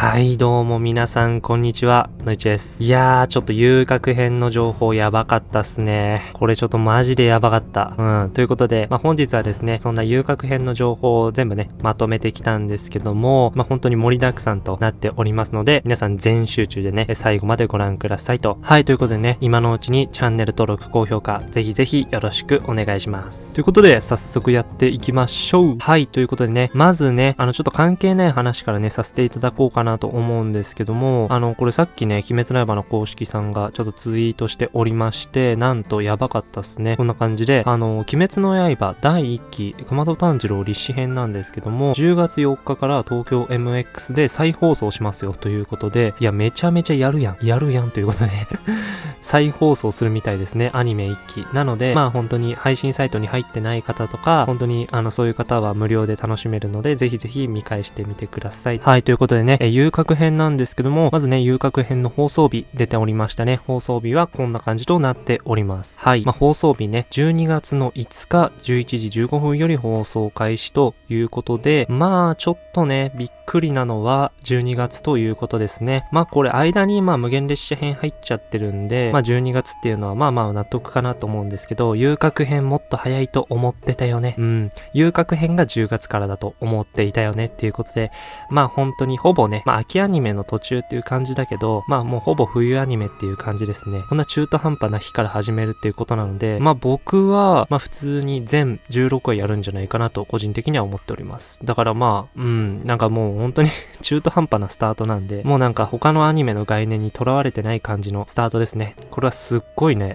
はい、どうも皆さん、こんにちは。のいちです。いやー、ちょっと遊郭編の情報やばかったっすね。これちょっとマジでやばかった。うん。ということで、まあ、本日はですね、そんな遊郭編の情報を全部ね、まとめてきたんですけども、まあ、本当に盛りだくさんとなっておりますので、皆さん全集中でね、最後までご覧くださいと。はい、ということでね、今のうちにチャンネル登録、高評価、ぜひぜひよろしくお願いします。ということで、早速やっていきましょう。はい、ということでね、まずね、あの、ちょっと関係ない話からね、させていただこうかななと思うんですけども、あの、これさっきね、鬼滅の刃の公式さんがちょっとツイートしておりまして、なんとやばかったっすね。こんな感じで、あの、鬼滅の刃第1期、熊戸炭治郎立志編なんですけども、10月4日から東京 MX で再放送しますよということで、いや、めちゃめちゃやるやん。やるやんということで、再放送するみたいですね。アニメ1期。なので、まあ本当に配信サイトに入ってない方とか、本当にあのそういう方は無料で楽しめるので、ぜひぜひ見返してみてください。はい、ということでね、え遊郭編なんですけども、まずね、遊郭編の放送日出ておりましたね。放送日はこんな感じとなっております。はい、まあ放送日ね、12月の5日11時15分より放送開始ということで、まあちょっとね、びっくりなのは12月ということですね。まあこれ間にまあ無限列車編入っちゃってるんで、まあ12月っていうのはまあまあ納得かなと思うんですけど、遊郭編もっと早いと思ってたよね。うん。遊郭編が10月からだと思っていたよねっていうことで、まあ本当にほぼね、まあ秋アニメの途中っていう感じだけど、まあもうほぼ冬アニメっていう感じですね。こんな中途半端な日から始めるっていうことなので、まあ僕は、まあ普通に全16話やるんじゃないかなと個人的には思っております。だからまあ、うん、なんかもう本当に 中途半端なスタートなんで、もうなんか他のアニメの概念にとらわれてない感じのスタートですね。これはすっごいね。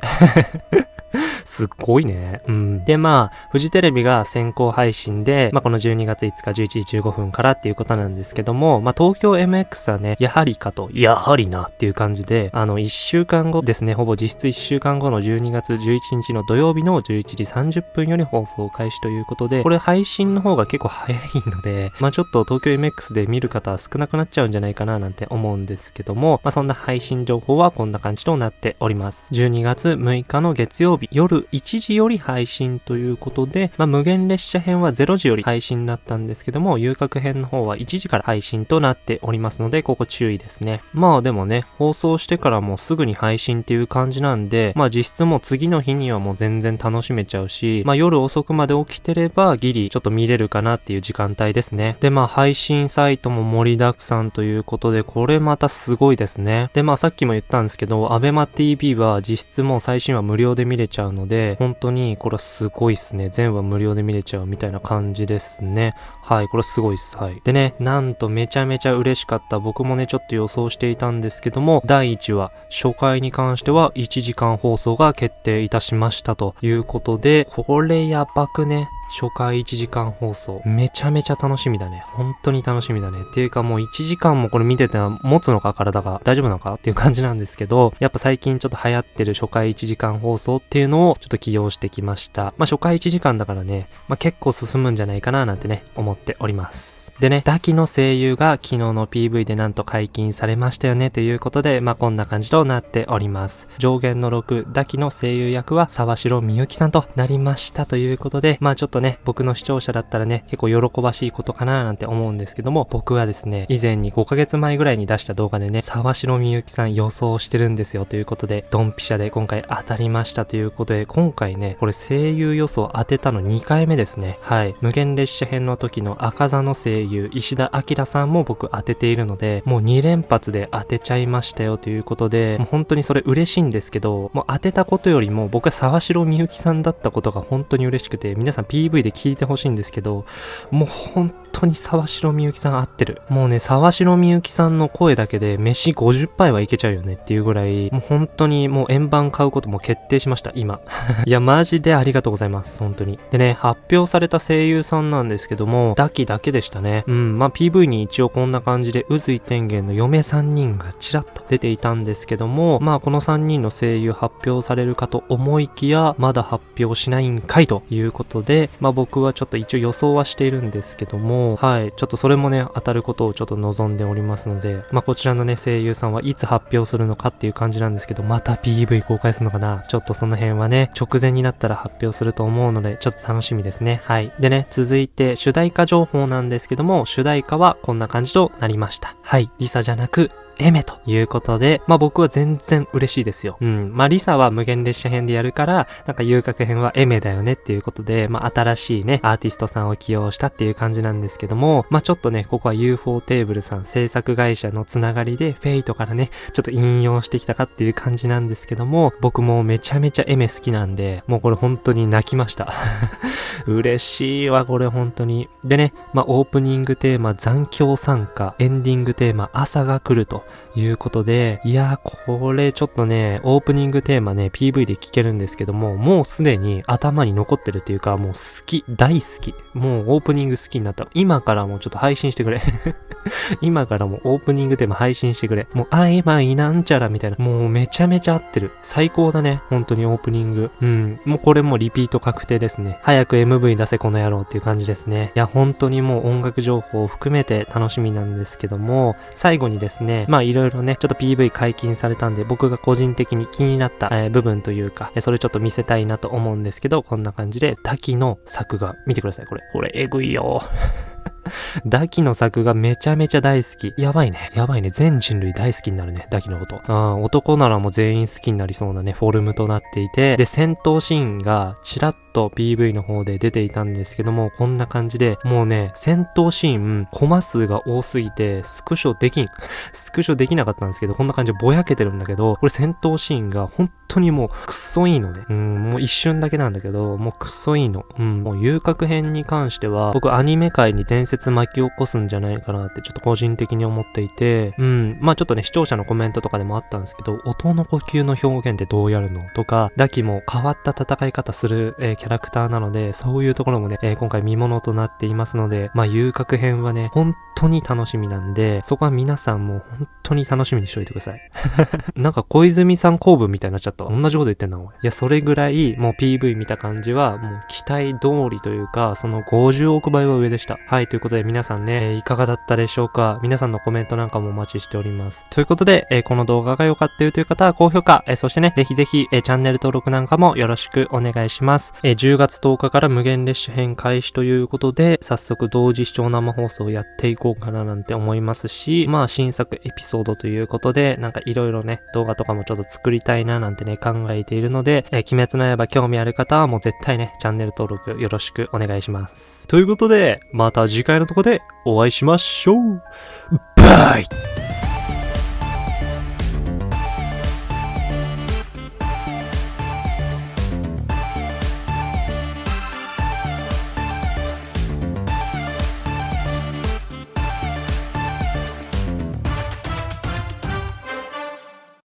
すっごいね。うん。で、まあ、フジテレビが先行配信で、まあ、この12月5日11時15分からっていうことなんですけども、まあ、東京 MX はね、やはりかと、やはりなっていう感じで、あの、1週間後ですね、ほぼ実質1週間後の12月11日の土曜日の11時30分より放送開始ということで、これ配信の方が結構早いので、まあ、ちょっと東京 MX で見る方は少なくなっちゃうんじゃないかななんて思うんですけども、まあ、そんな配信情報はこんな感じとなっております。12月6日の月曜日、夜1時より配信ということで、まあ、無限列車編は0時より配信だったんですけども、遊郭編の方は1時から配信となっておりますので、ここ注意ですね。まあでもね、放送してからもうすぐに配信っていう感じなんで、まあ実質もう次の日にはもう全然楽しめちゃうし、まあ夜遅くまで起きてればギリちょっと見れるかなっていう時間帯ですね。でまあ配信サイトも盛りだくさんということで、これまたすごいですね。でまあさっきも言ったんですけど、アベマ TV は実質もう最新話無料で見れちゃうのでので、本当にこれはすごいっすね。全話無料で見れちゃうみたいな感じですね。はい、これすごいっす。はい。でね、なんとめちゃめちゃ嬉しかった。僕もね、ちょっと予想していたんですけども、第1話、初回に関しては1時間放送が決定いたしましたということで、これやばくね？初回1時間放送。めちゃめちゃ楽しみだね。本当に楽しみだね。っていうかもう1時間もこれ見てて持つのか体が大丈夫なのかっていう感じなんですけど、やっぱ最近ちょっと流行ってる初回1時間放送っていうのをちょっと起用してきました。まあ初回1時間だからね、まあ結構進むんじゃないかななんてね、思っております。でね、ダキの声優が昨日の PV でなんと解禁されましたよねということで、まあこんな感じとなっております。上限の6、ダキの声優役は沢城みゆきさんとなりましたということで、まあちょっとね、僕の視聴者だったらね、結構喜ばしいことかななんて思うんですけども、僕はですね、以前に5ヶ月前ぐらいに出した動画でね、沢城みゆきさん予想してるんですよということで、ドンピシャで今回当たりましたということで、今回ね、これ声優予想当てたの2回目ですね。はい。無限列車編の時の赤座の声優、石田明さんも僕当てているので、もう2連発で当てちゃいましたよということで、もう本当にそれ嬉しいんですけど、もう当てたことよりも僕は沢城みゆきさんだったことが本当に嬉しくて、皆さん PV で聞いてほしいんですけど、もう本当に沢城みゆきさん合ってる。もうね、沢城みゆきさんの声だけで飯50杯はいけちゃうよねっていうぐらい、もう本当にもう円盤買うことも決定しました、今。いや、マジでありがとうございます、本当に。でね、発表された声優さんなんですけども、ダキだけでしたね。うん、まあ PV に一応こんな感じで、宇髄天元の嫁3人がちらっと出ていたんですけども、まあこの3人の声優発表されるかと思いきや、まだ発表しないんかいということで、まあ僕はちょっと一応予想はしているんですけども、はい、ちょっとそれもね、当たることをちょっと望んでおりますので、まあこちらのね、声優さんはいつ発表するのかっていう感じなんですけど、また PV 公開するのかな？ちょっとその辺はね、直前になったら発表すると思うので、ちょっと楽しみですね。はい。でね、続いて主題歌情報なんですけども、主題歌はこんな感じとなりました。はい。リサじゃなく、エメということで、まあ僕は全然嬉しいですよ。うん。まあリサは無限列車編でやるから、なんか遊郭編はエメだよねっていうことで、まあ新しいね、アーティストさんを起用したっていう感じなんですけども、まあちょっとね、ここは UFO テーブルさん制作会社のつながりで、フェイトからね、ちょっと引用してきたかっていう感じなんですけども、僕もめちゃめちゃエメ好きなんで、もうこれ本当に泣きました。嬉しいわ、これ本当に。でね、まあオープニングテーマ残響参加、エンディングテーマ朝が来るということで、いやー、これちょっとね、オープニングテーマね、PV で聴けるんですけども、もうすでに頭に残ってるっていうか、もう好き、大好き。もうオープニング好きになった。今からもうちょっと配信してくれ。今からもオープニングテーマ配信してくれ。もう、あいまいなんちゃらみたいな。もうめちゃめちゃ合ってる。最高だね。本当にオープニング。うん。もうこれもリピート確定ですね。早く MV 出せこの野郎っていう感じですね。いや、本当にもう音楽情報を含めて楽しみなんですけども、最後にですね、まあいろいろね、ちょっと PV 解禁されたんで、僕が個人的に気になった、えー、部分というか、それちょっと見せたいなと思うんですけど、こんな感じで、滝の作画、見てください、これ。これ、えぐいよ。ダキの作がめちゃめちゃ大好き。やばいね。やばいね。全人類大好きになるね。ダキのこと。うん、男ならもう全員好きになりそうなね、フォルムとなっていて、で、戦闘シーンがチラッと PV の方で出ていたんですけども、こんな感じで、もうね、戦闘シーン、コマ数が多すぎて、スクショできん。スクショできなかったんですけど、こんな感じでぼやけてるんだけど、これ戦闘シーンが本当にもうくっそいいのね。うん、もう一瞬だけなんだけど、もうくっそいいの。うん、もう遊郭編に関しては、僕アニメ界に伝説巻き起こすんじゃないかなってちょっと個人的に思っていて、うん、まあちょっとね、視聴者のコメントとかでもあったんですけど、音の呼吸の表現ってどうやるの？とか、ダキも変わった戦い方する、えー、キャラクターなので、そういうところもね、えー、今回見物となっていますので、まあ、遊郭編はね、本当に楽しみなんで、そこは皆さんも本当に楽しみにしといてください。なんか小泉さん公文みたいになっちゃった。同じこと言ってんな、おい。いや、それぐらい、もう PV 見た感じは、もう期待通りというか、その50億倍は上でした。はい、ということで皆さんね、いかがだったでしょうか？皆さんのコメントなんかもお待ちしております。ということで、えー、この動画が良かったよという方は高評価、えー、そしてね、ぜひぜひ、えチャンネル登録なんかもよろしくお願いします。え10月10日から無限列車編開始ということで、早速同時視聴生放送をやっていこうかななんて思いますし、まあ新作エピソードということで、なんかいろいろね、動画とかもちょっと作りたいななんてねね、考えているので、えー、鬼滅の刃興味ある方はもう絶対ね、チャンネル登録よろしくお願いします。ということで、また次回のとこでお会いしましょうバイ